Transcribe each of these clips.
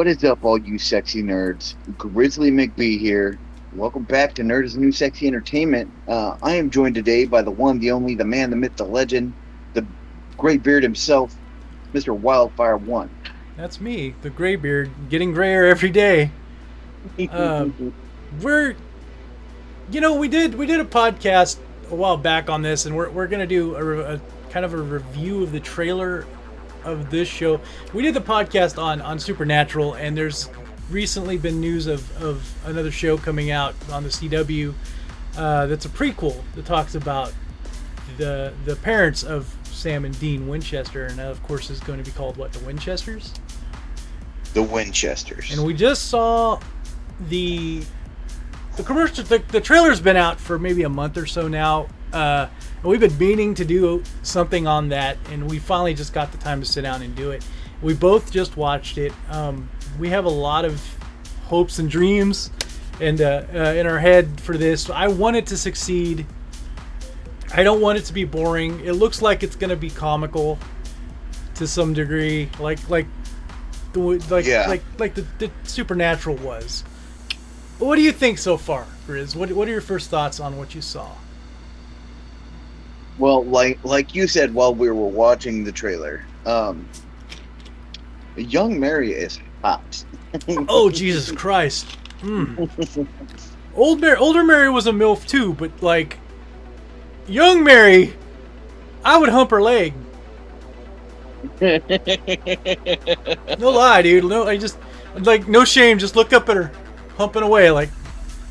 What is up, all you sexy nerds? Grizzly McBee here. Welcome back to Nerd is New Sexy Entertainment. Uh, I am joined today by the one, the only, the man, the myth, the legend, the great beard himself, Mr. Wildfire One. That's me, the gray beard, getting grayer every day. Um, we're, you know, we did we did a podcast a while back on this, and we're, we're gonna do a, a kind of a review of the trailer of this show. We did the podcast on on Supernatural, and there's recently been news of of another show coming out on the CW uh, that's a prequel that talks about the the parents of Sam and Dean Winchester, and of course is going to be called what the Winchesters. the Winchesters. And we just saw the the commercial. The, the trailer's been out for maybe a month or so now. Uh, we've been meaning to do something on that, and we finally just got the time to sit down and do it. We both just watched it. Um, we have a lot of hopes and dreams, and uh, uh, in our head for this. I want it to succeed. I don't want it to be boring. It looks like it's gonna be comical to some degree, like like the like Yeah. like like the, the supernatural was. What do you think so far, Grizz? What what are your first thoughts on what you saw? Well, like like you said while we were watching the trailer, um, young Mary is hot. Oh Jesus Christ! Mm. Old Mary, older Mary was a milf too, but like young Mary, I would hump her leg. No lie, dude. No, I just like no shame. Just look up at her, humping away like,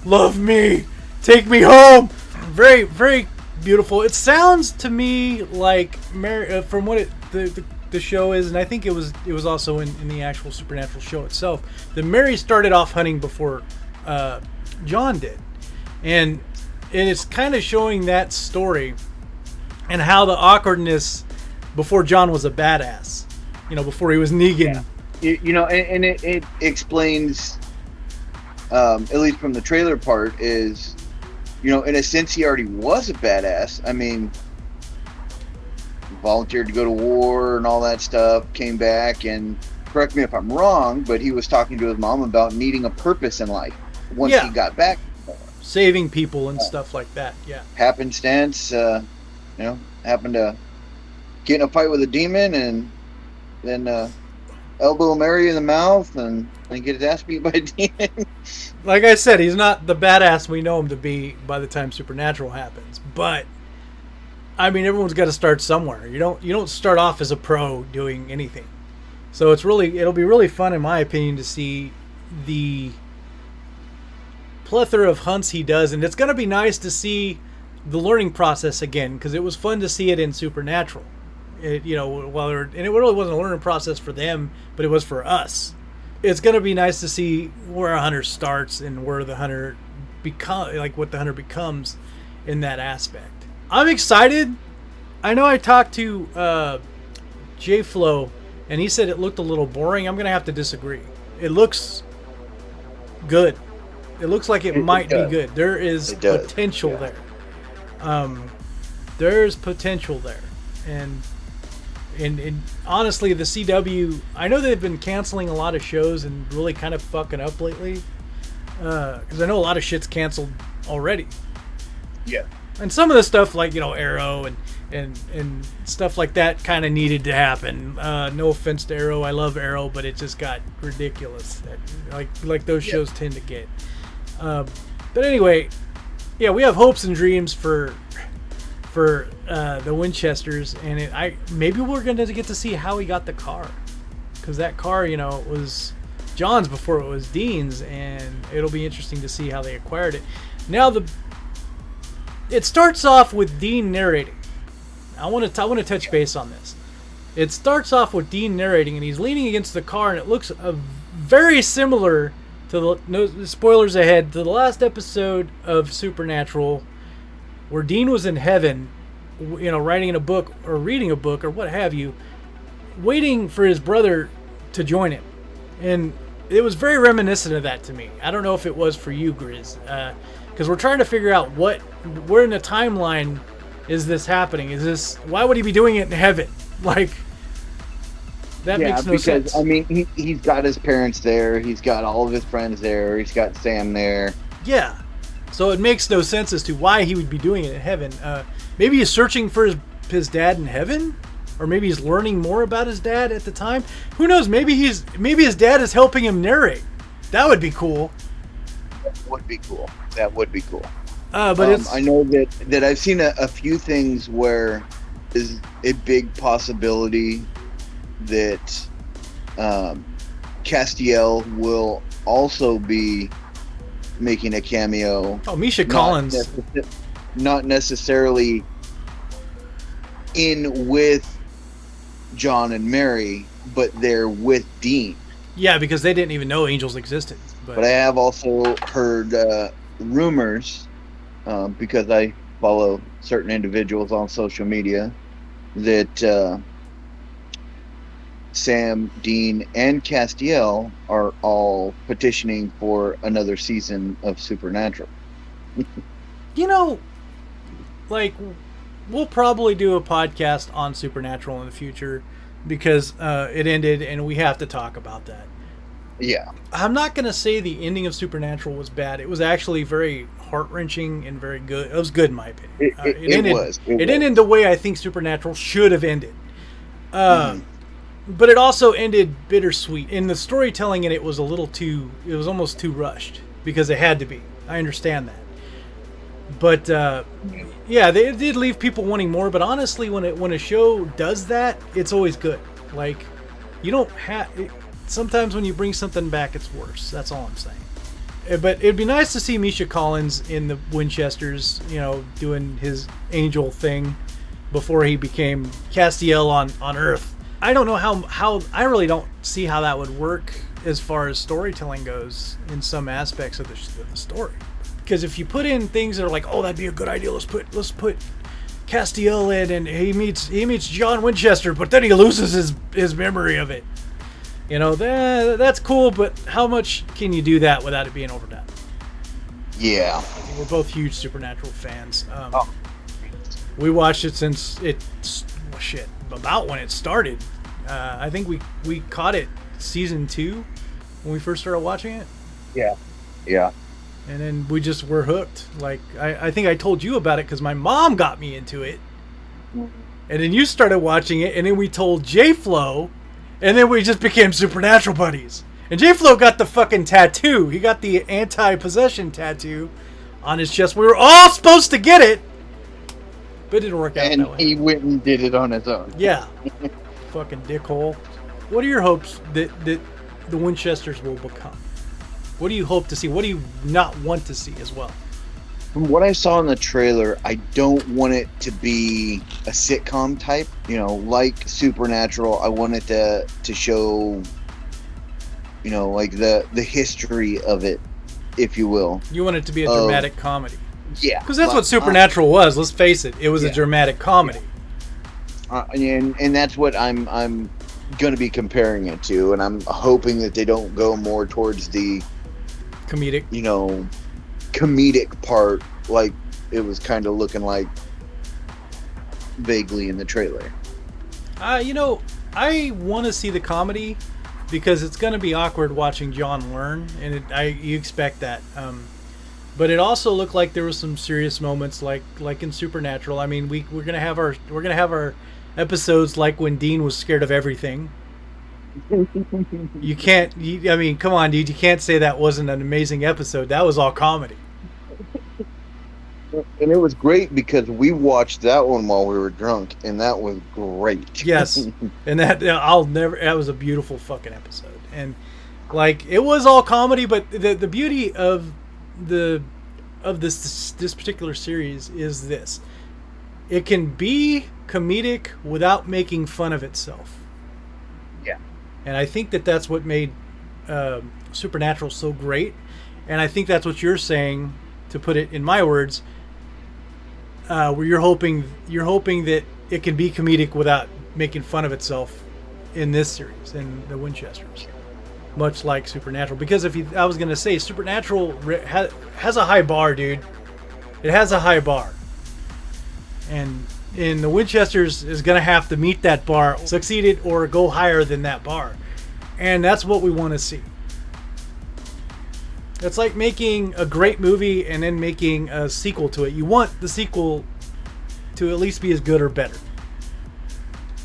love me, take me home. Very, very beautiful. It sounds to me like Mary, uh, from what it the, the the show is, and I think it was it was also in, in the actual supernatural show itself. That Mary started off hunting before uh, John did, and and it's kind of showing that story and how the awkwardness before John was a badass. You know, before he was Negan. you, you know, and, and it, it explains, um, at least from the trailer part, is, you know, in a sense, he already was a badass. I mean, volunteered to go to war and all that stuff, came back, and correct me if I'm wrong, but he was talking to his mom about needing a purpose in life once Yeah. he got back. saving people and stuff like that. Yeah. Happenstance, uh, you know, happened to get in a fight with a demon and then uh, elbow Mary in the mouth and then get his ass beat by demon. Like I said, he's not the badass we know him to be by the time Supernatural happens. But I mean, everyone's got to start somewhere. You don't you don't start off as a pro doing anything. So it's really it'll be really fun in my opinion to see the plethora of hunts he does and it's going to be nice to see the learning process again because it was fun to see it in Supernatural. It, you know, while they were, and it really wasn't a learning process for them, but it was for us. It's gonna be nice to see where a hunter starts and where the hunter become, like what the hunter becomes in that aspect. I'm excited. I know I talked to uh, J Flow, and he said it looked a little boring. I'm gonna have to disagree. It looks good. It looks like it, It- it might be good. There is potential yeah. there. Um, there's potential there, and and, and honestly, the CW. I know they've been canceling a lot of shows and really kind of fucking up lately. Because I know a lot of shit's canceled already, yeah. and some of the stuff like you know Arrow and and and stuff like that kind of needed to happen. Uh, no offense to Arrow, I love Arrow, but it just got ridiculous. Like like those Yeah. shows tend to get. Um, but anyway, yeah, we have hopes and dreams for for uh, the Winchesters, and it, I maybe we're gonna get to see how he got the car, because that car, you know, was John's before it was Dean's, and it'll be interesting to see how they acquired it. Now the it starts off with Dean narrating. I want to I want to touch base on this. It starts off with Dean narrating, and he's leaning against the car, and it looks uh, very similar to the no spoilers ahead to the last episode of Supernatural, where Dean was in heaven, you know, writing in a book or reading a book or what have you, waiting for his brother to join him, and it was very reminiscent of that to me. I don't know if it was for you, Grizz, uh, because we're trying to figure out what where in the timeline is this happening? Is this why would he be doing it in heaven? Like That yeah, makes no because sense. I mean, he, he's got his parents there. He's got all of his friends there. He's got Sam there. Yeah. So it makes no sense as to why he would be doing it in heaven. Uh, maybe he's searching for his, his dad in heaven, or maybe he's learning more about his dad at the time. Who knows? Maybe he's maybe his dad is helping him narrate. That would be cool. That would be cool. That would be cool. Uh, but Um, it's I know that that I've seen a, a few things where is a big possibility that um, Castiel will also be making a cameo. oh Misha not Collins. necess- not necessarily in with John and Mary, but they're with Dean. Yeah, because they didn't even know angels existed. But, But I have also heard uh, rumors uh, because I follow certain individuals on social media that uh, Sam, Dean, and Castiel are all petitioning for another season of Supernatural. you know, like we'll probably do a podcast on Supernatural in the future because uh, it ended, and we have to talk about that. Yeah, I'm not gonna say the ending of Supernatural was bad. It was actually very heart wrenching and very good. It was good in my opinion. it, Uh, it, it ended, was. It, was. ended the way I think Supernatural should have ended. Uh, Mhm. But it also ended bittersweet. In the storytelling in it was a little too. It was almost too rushed because it had to be. I understand that. But uh, yeah, they did leave people wanting more. But honestly, when it when a show does that, it's always good. Like you don't have. Sometimes when you bring something back, it's worse. That's all I'm saying. Uh, But it'd be nice to see Misha Collins in the Winchesters, you know, doing his angel thing before he became Castiel on on Earth. I don't know how how I really don't see how that would work as far as storytelling goes in some aspects of the, of the story. Because if you put in things that are like, oh, that'd be a good idea. Let's put let's put Castiel in, and he meets he meets John Winchester, but then he loses his his memory of it. You know, that, that's cool, but how much can you do that without it being overdone? Yeah. We're both huge Supernatural fans. Um, Oh. We watched it since it well, shit about when it started. Uh, I think we we caught it season two when we first started watching it, Yeah. Yeah. and then we just were hooked. Like I, I think I told you about it because my mom got me into it, and then you started watching it, and then we told J Flow, and then we just became Supernatural buddies. And J Flow got the fucking tattoo. He got the anti-possession tattoo on his chest. We were all supposed to get it, but it didn't work out And that way. he went and did it on his own. Yeah. Fucking dickhole. What are your hopes that, that the Winchesters will become? What do you hope to see? What do you not want to see as well? From what I saw in the trailer, I don't want it to be a sitcom type. You know, like Supernatural. I want it to to show, you know, like the the history of it, if you will. You want it to be a dramatic comedy. Yeah, Because that's Like, what Supernatural was. Let's face it. It was a dramatic comedy. Uh, and and that's what I'm I'm going to be comparing it to, and I'm hoping that they don't go more towards the Comedic. you know comedic part, like it was kind of looking like vaguely in the trailer. Uh, you know, I want to see the comedy because it's going to be awkward watching John learn, and it, I you expect that. Um, but it also looked like there was some serious moments, like like in Supernatural. I mean, we we're gonna have our we're gonna have our episodes like when Dean was scared of everything. You can't. You, I mean, come on, dude. You can't say that wasn't an amazing episode. That was all comedy. And it was great because we watched that one while we were drunk, and that was great. Yes. and that I'll never. That was a beautiful fucking episode, and like it was all comedy, but the the beauty of the of this this particular series is this: it can be comedic without making fun of itself. Yeah. And I think that that's what made uh, Supernatural so great, and I think that's what you're saying. To put it in my words, uh, where you're hoping you're hoping that it can be comedic without making fun of itself in this series in the Winchesters, much like Supernatural. Because if you, I was gonna say Supernatural re- ha, has a high bar, dude. It has a high bar, and and the Winchesters is going to have to meet that bar, succeed it, or go higher than that bar, and that's what we want to see. It's like making a great movie and then making a sequel to it. You want the sequel to at least be as good or better.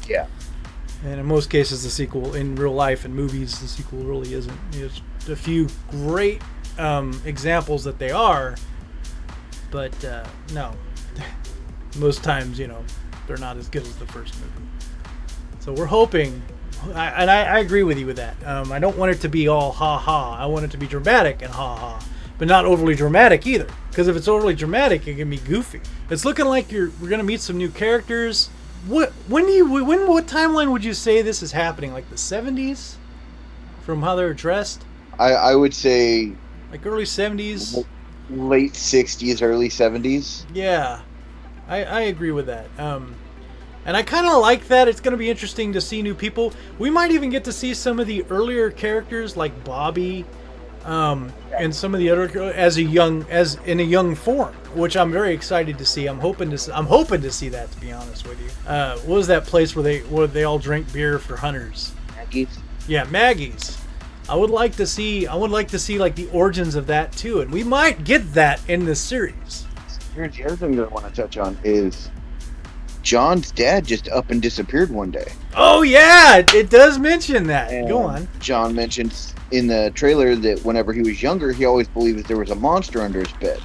Yeah. And in most cases, the sequel in real life and movies, the sequel really isn't. There's a few great um, examples that they are, but uh, no, most times, you know, they're not as good as the first movie. So we're hoping, and I, I agree with you with that. Um, I don't want it to be all ha ha. I want it to be dramatic and ha ha, but not overly dramatic either. Because if it's overly dramatic, it can be goofy. It's looking like you're we're gonna meet some new characters. What when do you when what timeline would you say this is happening? Like the 70s, from how they're dressed, I, I would say like early 70s. late 60s, early 70s. Yeah, I, I agree with that. Um, and I kind of like that. It's going to be interesting to see new people. We might even get to see some of the earlier characters like Bobby, um, and some of the other as a young as in a young form, which I'm very excited to see. I'm hoping to I'm hoping to see that. To be honest with you, uh, what was that place where they where they all drink beer for hunters? Maggie's. Yeah, Maggie's. I would like to see. I would like to see like the origins of that too, and we might get that in this series. Here's the other thing that I want to touch on is John's dad just up and disappeared one day. Oh yeah, it, it does mention that. And Go on. John mentions in the trailer that whenever he was younger, he always believed that there was a monster under his bed.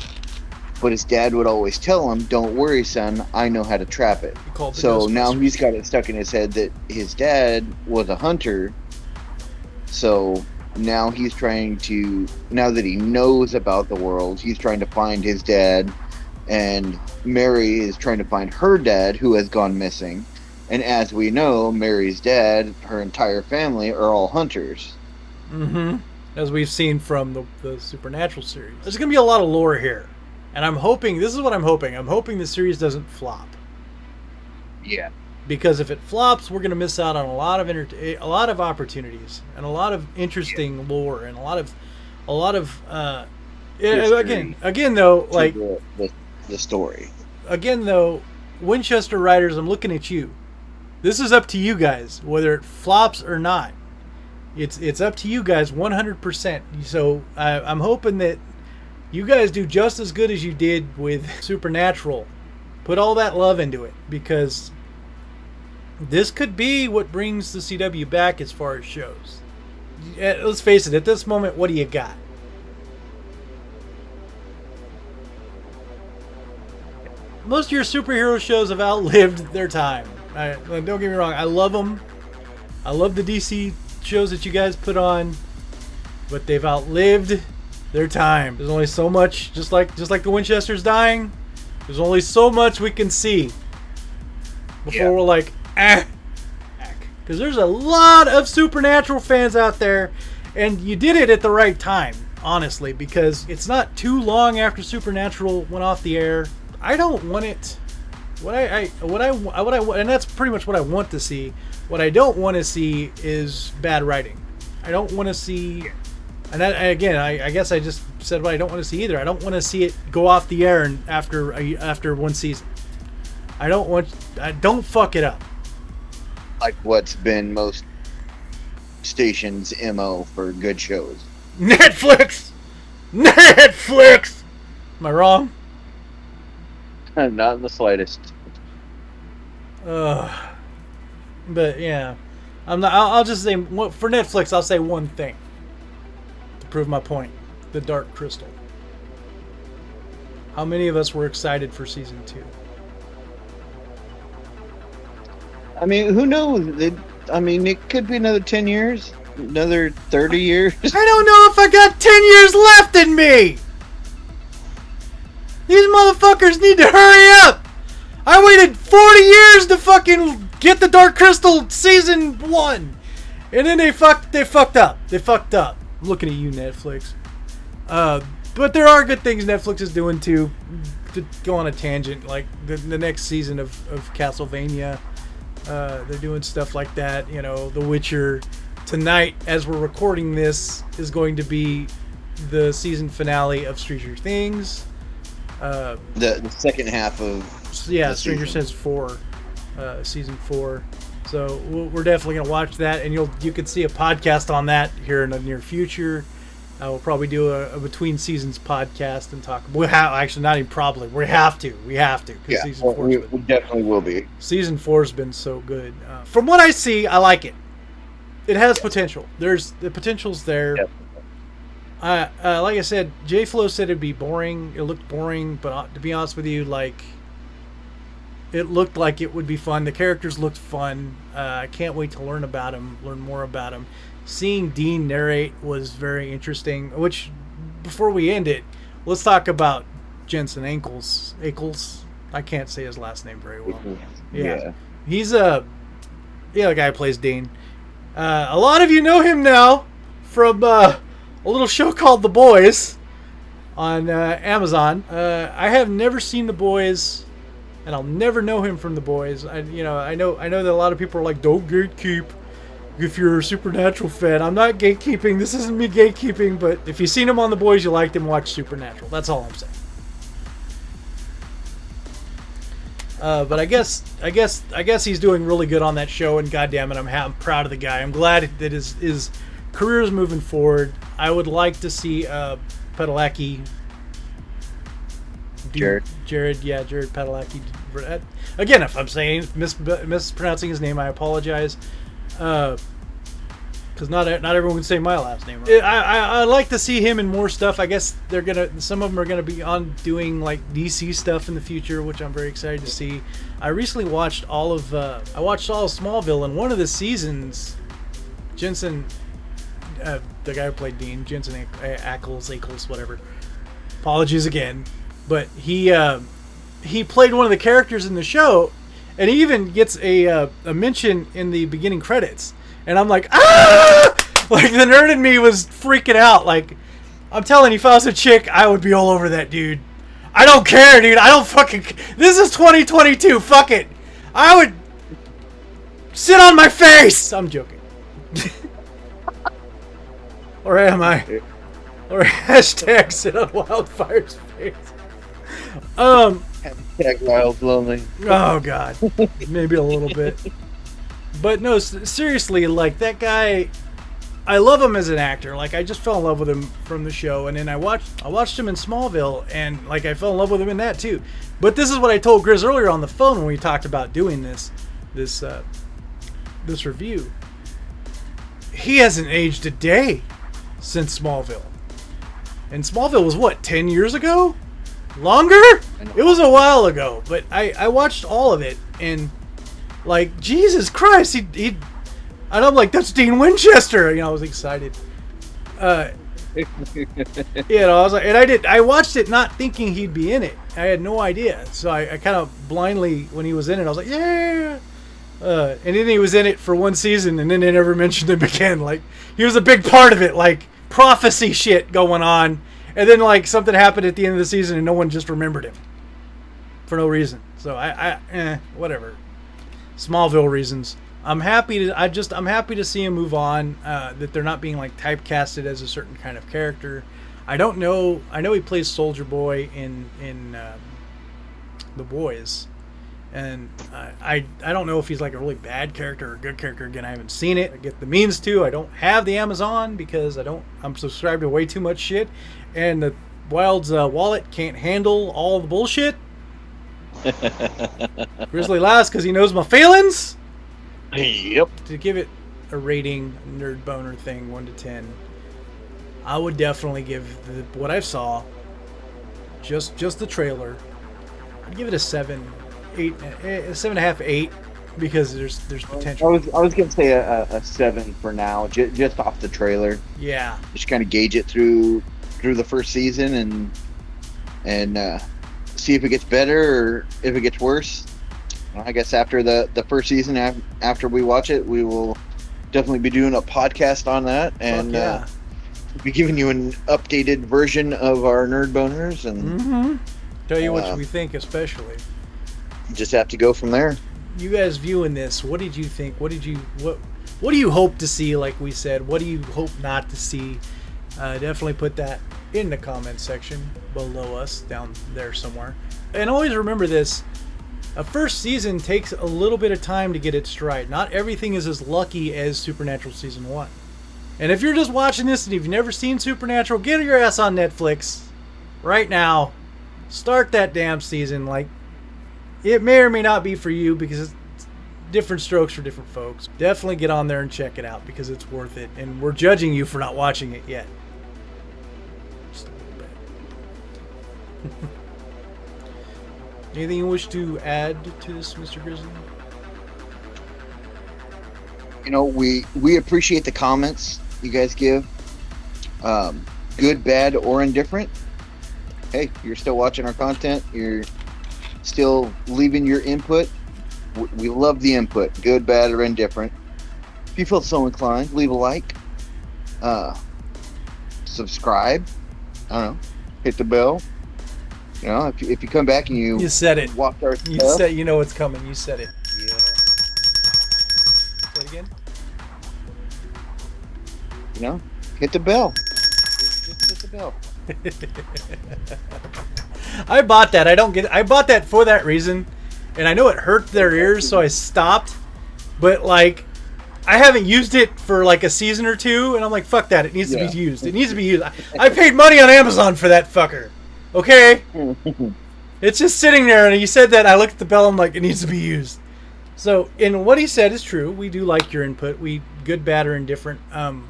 But his dad would always tell him, "Don't worry, son. I know how to trap it." He called the So now he's got it stuck in his head that his dad was a hunter. So now he's trying to, now that he knows about the world, he's trying to find his dad. And Mary is trying to find her dad who has gone missing. And as we know, Mary's dad, her entire family are all hunters. Mm-hmm. As we've seen from the, the Supernatural series. There's going to be a lot of lore here. And I'm hoping, this is what I'm hoping. I'm hoping the series doesn't flop. Yeah. Because if it flops, we're going to miss out on a lot of enter- a lot of opportunities and a lot of interesting lore and a lot of a lot of uh yeah, History. again again though like the, the, the story. again though winchester writers i'm looking at you this is up to you guys whether it flops or not it's it's up to you guys 100% so I, i'm hoping that you guys do just as good as you did with supernatural put all that love into it because this could be what brings the cw back as far as shows eh, let's face it at this moment what do you got most of your superhero shows have outlived their time. I, don't get me wrong, I love them. I love the DC shows that you guys put on, but they've outlived their time. There's only so much, just like just like the Winchester's dying. There's only so much we can see before Yeah. we're like, ah, because there's a lot of Supernatural fans out there, and you did it at the right time, honestly, because it's not too long after Supernatural went off the air. I don't want it. What I, I what I what I and that's pretty much what I want to see. What I don't want to see is bad writing. I don't want to see, and that, again, I, I guess I just said what I don't want to see either. I don't want to see it go off the air and after after one season. I don't want. I don't fuck it up. Like what's been most stations' MO for good shows. Netflix! Netflix! Am I wrong? Not in the slightest. Ugh. But yeah, I'm not. I'll, I'll just say for Netflix. I'll say one thing to prove my point: the Dark Crystal. How many of us were excited for season two? I mean, who knows? It, I mean, it could be another 10 years, another 30 years. I don't know if I got ten years left in me. These motherfuckers need to hurry up. I waited 40 years to fucking get the Dark Crystal season one, and then they fucked. They fucked up. They fucked up. I'm looking at you, Netflix. Uh, but there are good things Netflix is doing too. To go on a tangent, like the, the next season of, of Castlevania, uh, they're doing stuff like that. You know, The Witcher. Tonight, as we're recording this, is going to be the season finale of Stranger Things. Uh, The, the second half of yeah, Stranger. Things four, uh, season four. So we're definitely gonna watch that, and you'll you can see a podcast on that here in the near future. Uh, we'll probably do a, a between seasons podcast and talk. We have actually not even probably. We have to. We have to because Yeah, season well, four. we, we definitely will be. season four's been so good. Uh, from what I see, I like it. It has potential. There's the potential's there. Uh, uh, like I said, J Flo said it'd be boring. It looked boring, but uh, to be honest with you, like it looked like it would be fun. The characters looked fun. Uh, I can't wait to learn about them, learn more about them. Seeing Dean narrate was very interesting. Which, before we end it, let's talk about Jensen Ankles. Ankles. I can't say his last name very well. Yeah. He's a yeah, the guy who plays Dean. Uh, a lot of you know him now from uh, a little show called The Boys on uh, Amazon. Uh, I have never seen The Boys, and I'll never know him from The Boys. I, you know, I know, I know that a lot of people are like, "Don't gatekeep." If you're a Supernatural fan, I'm not gatekeeping. This isn't me gatekeeping, but if you've seen him on The Boys, you liked him, watch Supernatural. That's all I'm saying. Uh, but I guess I guess I guess he's doing really good on that show, and goddamn it, I'm, I'm proud of the guy. I'm glad that his his career is moving forward. I would like to see uh, Padalecki. do- Jared. Jared, yeah, Jared Padalecki. uh, Again, if I'm saying mis- mispronouncing his name, I apologize. Because not not everyone can say my last name. Right. I, I I like to see him in more stuff. I guess they're gonna some of them are gonna be on doing like DC stuff in the future, which I'm very excited to see. I recently watched all of uh, I watched all of Smallville, and one of the seasons, Jensen, uh, the guy who played Dean, Jensen Ackles, Ackles, whatever. Apologies again, but he uh, he played one of the characters in the show, and he even gets a uh, a mention in the beginning credits. And I'm like, ah! Like the nerd in me was freaking out. Like, I'm telling you, if I was a chick, I would be all over that dude. I don't care, dude. I don't fucking. This is 2022. Fuck it. I would sit on my face. I'm joking. or am I? Or hashtag sit on Wildfire's face. Um. Hashtag wild lonely. Oh God, maybe a little bit. But no, seriously, like that guy, I love him as an actor. Like I just fell in love with him from the show, and then I watched I watched him in Smallville, and like I fell in love with him in that too. But this is what I told Grizz earlier on the phone when we talked about doing this this uh, this review. He hasn't aged a day since Smallville, and Smallville was what ten years ago, longer. It was a while ago, but I I watched all of it and like Jesus Christ, he he, and I'm like that's Dean Winchester. You know, I was excited. Uh, you know, I was like, and I did. I watched it not thinking he'd be in it. I had no idea, so I, I kind of blindly when he was in it, I was like, yeah. Uh, and then he was in it for one season, and then they never mentioned him again. Like he was a big part of it, like prophecy shit going on, and then like something happened at the end of the season, and no one just remembered him for no reason. So I, I eh, whatever. Smallville reasons. I'm happy to. I just I'm happy to see him move on. Uh, that they're not being like typecasted as a certain kind of character. I don't know. I know he plays Soldier Boy in in um, the Boys, and I, I I don't know if he's like a really bad character or a good character. Again, I haven't seen it. I get the means to. I don't have the Amazon because I don't. I'm subscribed to way too much shit, and the Wild's uh, wallet can't handle all the bullshit. Grizzly laughs because he knows my feelings. Yep. To give it a rating, nerd boner thing, one to ten, I would definitely give the, what I saw, just just the trailer. I'd give it a seven, eight, eh, a seven and a half, eight, because there's there's potential. I was I was gonna say a, a, a seven for now, just, just off the trailer. Yeah, Just kind of gauge it through through the first season and and uh, see if it gets better or if it gets worse. I guess after the the first season, after we watch it, we will definitely be doing a podcast on that and Fuck uh, be giving you an updated version of our nerd boners, and Mm-hmm. Tell you what Uh, we think, especially. Just have to go from there. You guys viewing this, what did you think? What did you what What do you hope to see? Like we said, what do you hope not to see? Uh, definitely put that in the comment section below us, down there somewhere. And always remember this: a first season takes a little bit of time to get its stride. Not everything is as lucky as Supernatural season one. And if you're just watching this and you've never seen Supernatural, get your ass on Netflix right now. Start that damn season. Like, it may or may not be for you because it's different strokes for different folks. Definitely get on there and check it out because it's worth it. And we're judging you for not watching it yet. Anything you wish to add to this, Mr. Grizzly? You know, we we appreciate the comments you guys give. Um, good, bad, or indifferent. Hey, you're still watching our content. You're still leaving your input. We love the input, good, bad, or indifferent. If you feel so inclined, leave a like. Uh, subscribe. I don't know. Hit the bell. You know, if you, if you come back and you, You said it. watch our You stuff, said you know what's coming. You said it. yeah, Say it again. you know, hit the bell. Just hit the bell. I bought that. I don't get. I bought that for that reason, and I know it hurt their ears, so I stopped. But like, I haven't used it for like a season or two, and I'm like, fuck that. It needs to be used. It needs to be used. I, I paid money on Amazon for that fucker. Okay, it's just sitting there, and you said that. I looked at the bell. I'm like, it needs to be used. So, and what he said is true. We do like your input. We good, bad, or indifferent. Um,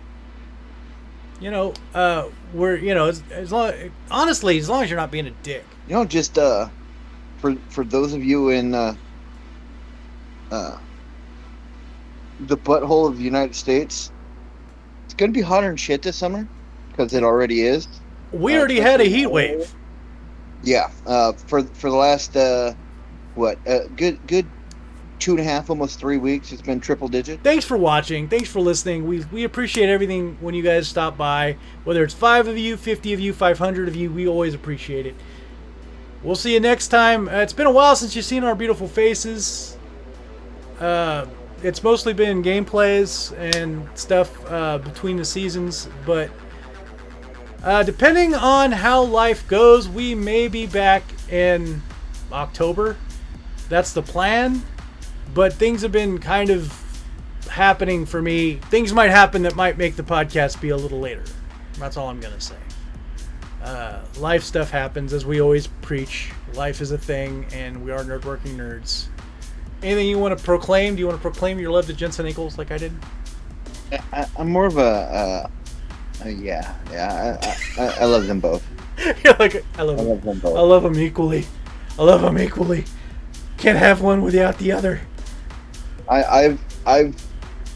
you know, uh, we're you know, as, as long honestly, as long as you're not being a dick. You know, just uh, for for those of you in uh, uh, the butthole of the United States, it's gonna be hotter than shit this summer because it already is. We Uh, already had a heat wave. Yeah. Uh, for for the last uh, what uh, good good two and a half, almost three weeks, it's been triple digit. Thanks for watching. Thanks for listening. We we appreciate everything when you guys stop by. Whether it's five of you, fifty of you, five hundred of you, we always appreciate it. We'll see you next time. Uh, it's been a while since you've seen our beautiful faces. Uh, it's mostly been gameplays and stuff uh, between the seasons, but uh, depending on how life goes, we may be back in October. That's the plan. But things have been kind of happening for me. Things might happen that might make the podcast be a little later. That's all I'm going to say. Uh, life stuff happens, as we always preach. Life is a thing, and we are nerd working nerds. Anything you want to proclaim? Do you want to proclaim your love to Jensen Ankles like I did? I, I'm more of a uh, uh, yeah yeah. I, I, I love them both. You're like, I love I love them I love them equally. I love them equally. Can't have one without the other. I, I've I've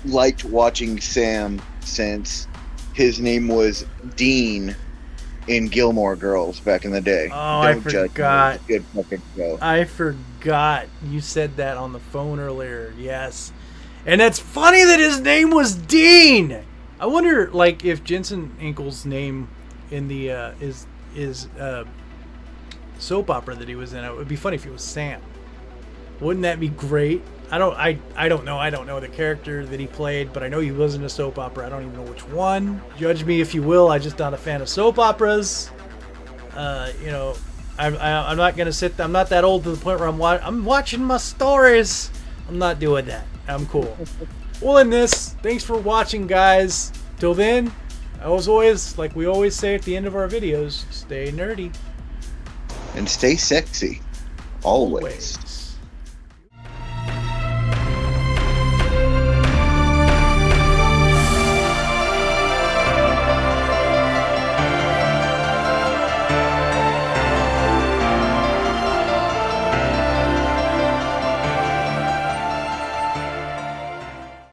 liked watching Sam since his name was Dean in Gilmore Girls back in the day. Oh, I judge me. forgot. Good fucking show. I forgot you said that on the phone earlier. Yes. And it's funny that his name was Dean. I wonder like if Jensen Ankles' name in the uh is is uh soap opera that he was in. It would be funny if it was Sam. Wouldn't that be great? I don't I I don't know. I don't know the character that he played, but I know he was in a soap opera. I don't even know which one. Judge me if you will. I'm just not a fan of soap operas. Uh, you know, I'm, I, I'm not gonna sit. I'm not that old to the point where I'm wa- I'm watching my stories. I'm not doing that. I'm cool. well, in this, thanks for watching, guys. Till then, as always, like we always say at the end of our videos, stay nerdy. And stay sexy. Always. Always.